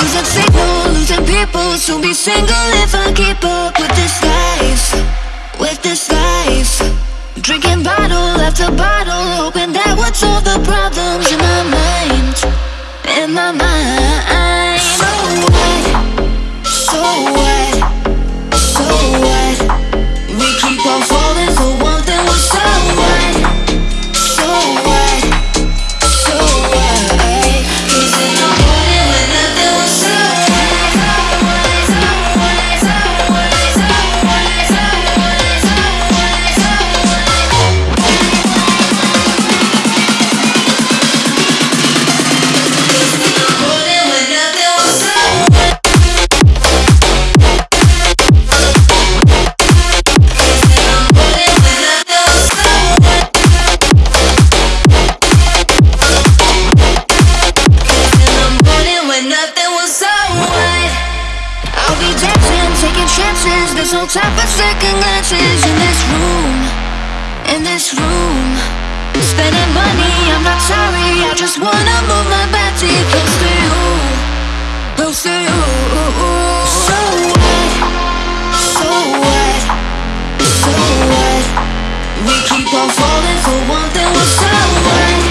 Losing signal, losing people Soon be single if I keep up With this life, with this life. Drinking bottle after bottle Hoping that would solve the problems In my mind, in my mind. No time for second glances In this room, in this room Spending money, I'm not sorry I just wanna move my body close to you Close to you So what? So what? So what? We keep on falling for one thing so what?